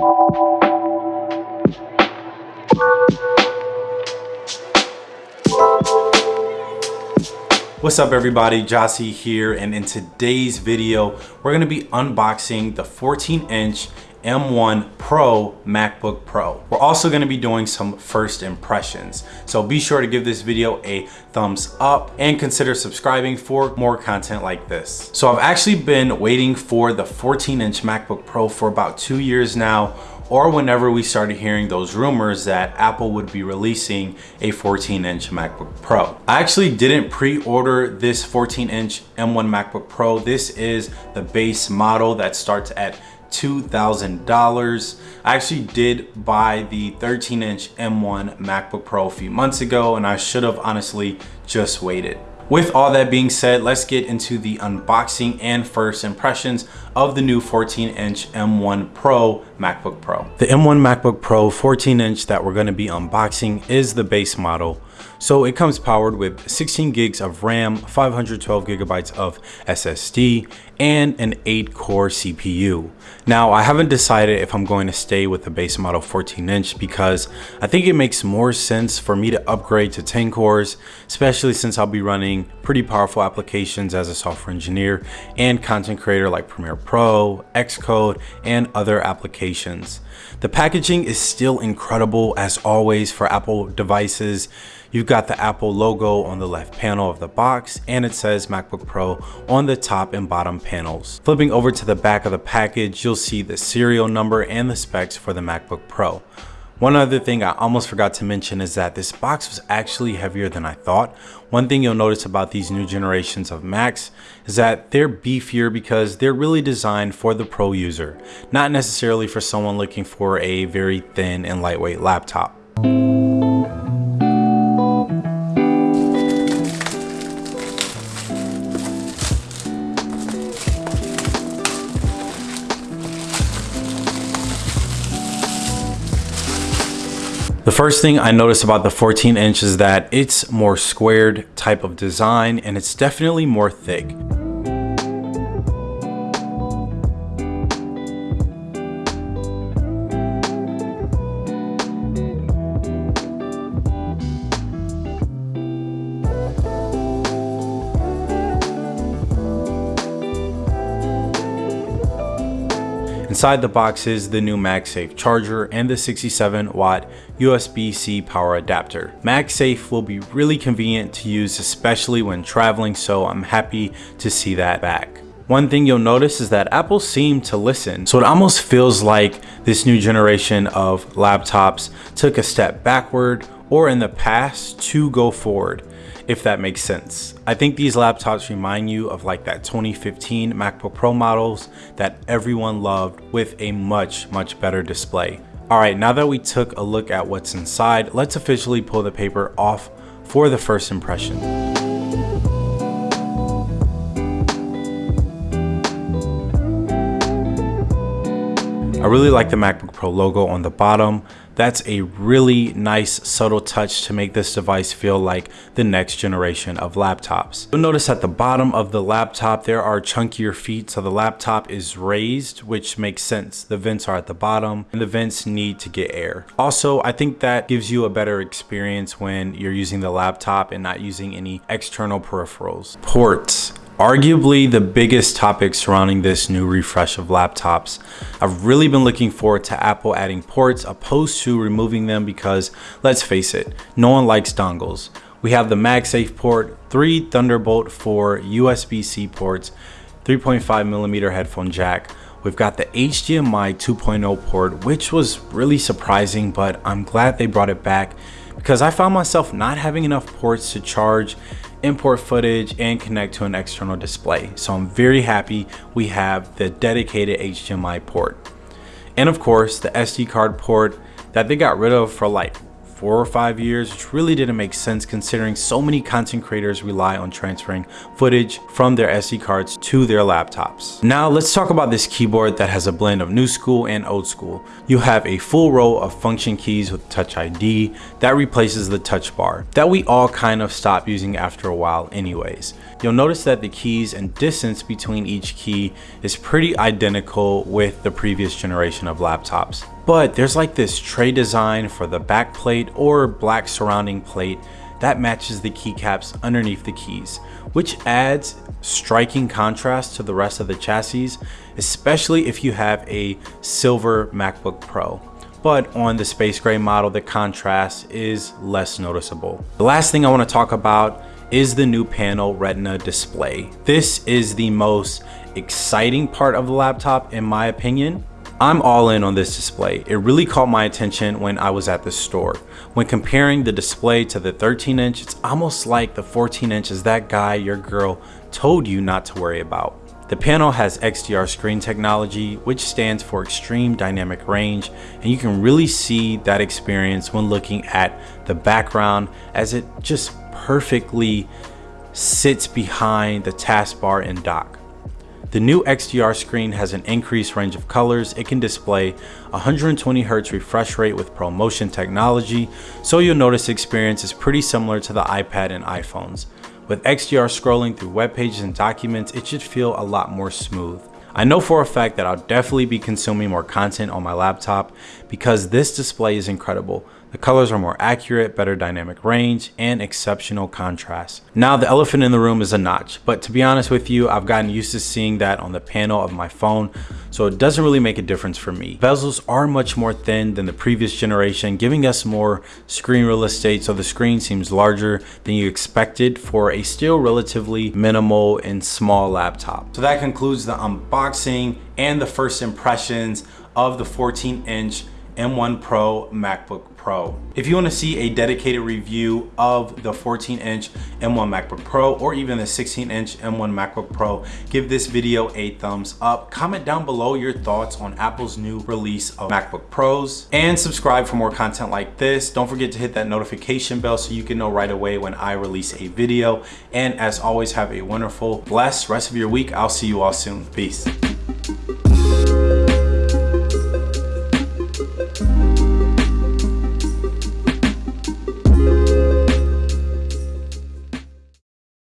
What's up everybody, Jossie here, and in today's video, we're gonna be unboxing the 14 inch M1 Pro MacBook Pro. We're also gonna be doing some first impressions. So be sure to give this video a thumbs up and consider subscribing for more content like this. So I've actually been waiting for the 14 inch MacBook Pro for about two years now or whenever we started hearing those rumors that Apple would be releasing a 14 inch MacBook Pro. I actually didn't pre-order this 14 inch M1 MacBook Pro. This is the base model that starts at $2,000. I actually did buy the 13 inch M1 MacBook Pro a few months ago and I should have honestly just waited. With all that being said, let's get into the unboxing and first impressions of the new 14 inch M1 Pro MacBook Pro. The M1 MacBook Pro 14 inch that we're gonna be unboxing is the base model. So it comes powered with 16 gigs of RAM, 512 gigabytes of SSD, and an 8 core CPU. Now I haven't decided if I'm going to stay with the base model 14 inch because I think it makes more sense for me to upgrade to 10 cores, especially since I'll be running pretty powerful applications as a software engineer and content creator like Premiere Pro, Xcode, and other applications. The packaging is still incredible as always for Apple devices. You've got the Apple logo on the left panel of the box and it says MacBook Pro on the top and bottom panels. Flipping over to the back of the package, you'll see the serial number and the specs for the MacBook Pro. One other thing I almost forgot to mention is that this box was actually heavier than I thought. One thing you'll notice about these new generations of Macs is that they're beefier because they're really designed for the pro user, not necessarily for someone looking for a very thin and lightweight laptop. The first thing I noticed about the 14 inch is that it's more squared type of design and it's definitely more thick. Inside the box is the new MagSafe charger and the 67 watt USB-C power adapter. MagSafe will be really convenient to use especially when traveling so I'm happy to see that back. One thing you'll notice is that Apple seemed to listen. So it almost feels like this new generation of laptops took a step backward or in the past to go forward if that makes sense. I think these laptops remind you of like that 2015 MacBook Pro models that everyone loved with a much, much better display. All right, now that we took a look at what's inside, let's officially pull the paper off for the first impression. I really like the MacBook Pro logo on the bottom. That's a really nice subtle touch to make this device feel like the next generation of laptops. You'll notice at the bottom of the laptop there are chunkier feet so the laptop is raised which makes sense. The vents are at the bottom and the vents need to get air. Also I think that gives you a better experience when you're using the laptop and not using any external peripherals. Ports arguably the biggest topic surrounding this new refresh of laptops. I've really been looking forward to Apple adding ports opposed to removing them because let's face it, no one likes dongles. We have the MagSafe port, three Thunderbolt 4 USB-C ports, 3.5 millimeter headphone jack. We've got the HDMI 2.0 port, which was really surprising, but I'm glad they brought it back because I found myself not having enough ports to charge import footage and connect to an external display. So I'm very happy we have the dedicated HDMI port. And of course the SD card port that they got rid of for like four or five years, which really didn't make sense considering so many content creators rely on transferring footage from their SD cards to their laptops. Now let's talk about this keyboard that has a blend of new school and old school. You have a full row of function keys with Touch ID that replaces the touch bar that we all kind of stopped using after a while anyways. You'll notice that the keys and distance between each key is pretty identical with the previous generation of laptops. But there's like this tray design for the back plate or black surrounding plate that matches the keycaps underneath the keys, which adds striking contrast to the rest of the chassis, especially if you have a silver MacBook Pro but on the space gray model the contrast is less noticeable. The last thing I want to talk about is the new panel retina display. This is the most exciting part of the laptop in my opinion. I'm all in on this display. It really caught my attention when I was at the store. When comparing the display to the 13 inch, it's almost like the 14 inch is that guy your girl told you not to worry about. The panel has XDR screen technology, which stands for Extreme Dynamic Range, and you can really see that experience when looking at the background as it just perfectly sits behind the taskbar and dock. The new XDR screen has an increased range of colors. It can display 120Hz refresh rate with ProMotion technology, so you'll notice the experience is pretty similar to the iPad and iPhones. With XDR scrolling through web pages and documents, it should feel a lot more smooth. I know for a fact that I'll definitely be consuming more content on my laptop because this display is incredible. The colors are more accurate, better dynamic range, and exceptional contrast. Now the elephant in the room is a notch, but to be honest with you, I've gotten used to seeing that on the panel of my phone, so it doesn't really make a difference for me. Bezels are much more thin than the previous generation, giving us more screen real estate, so the screen seems larger than you expected for a still relatively minimal and small laptop. So that concludes the unboxing and the first impressions of the 14 inch M1 Pro MacBook Pro. If you want to see a dedicated review of the 14 inch M1 MacBook Pro or even the 16 inch M1 MacBook Pro, give this video a thumbs up. Comment down below your thoughts on Apple's new release of MacBook Pros and subscribe for more content like this. Don't forget to hit that notification bell so you can know right away when I release a video. And as always, have a wonderful, blessed rest of your week. I'll see you all soon. Peace.